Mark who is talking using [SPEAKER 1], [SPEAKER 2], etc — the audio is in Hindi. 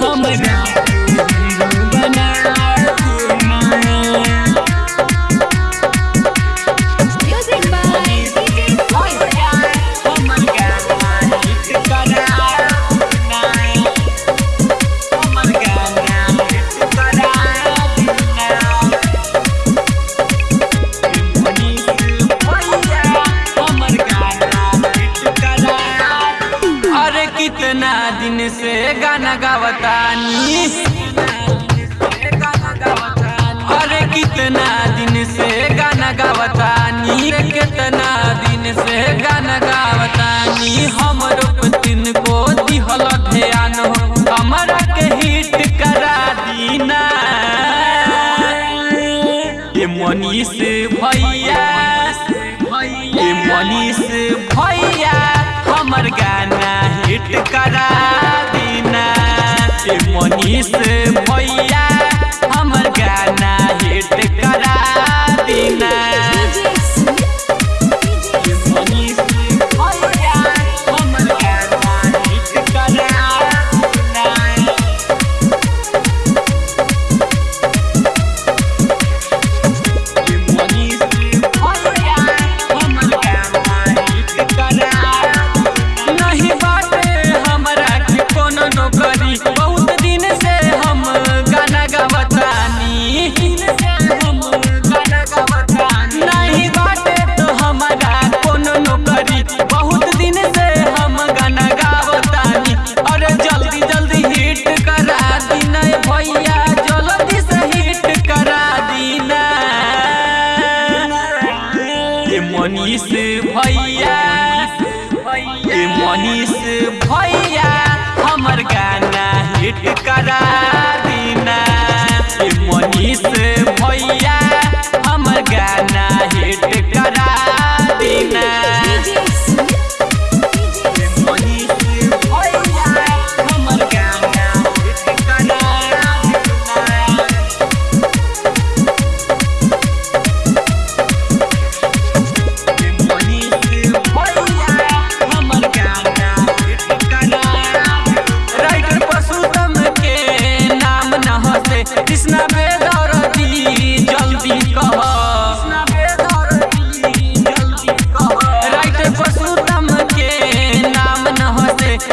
[SPEAKER 1] Humble now. से गाना गावतानी अरे कितना दिन से गाना गावतानी कितना दिन से गाना गावतानी हमरो पतिन को दिहल ध्यान, हमरा के हिट करा दीना। ये मनीष भैया, ये मनीष भैया, हमर गाना हिट करा भैया। मनीष भैया। मनीष भैया हमर गाना हिट करा दीना। मनीष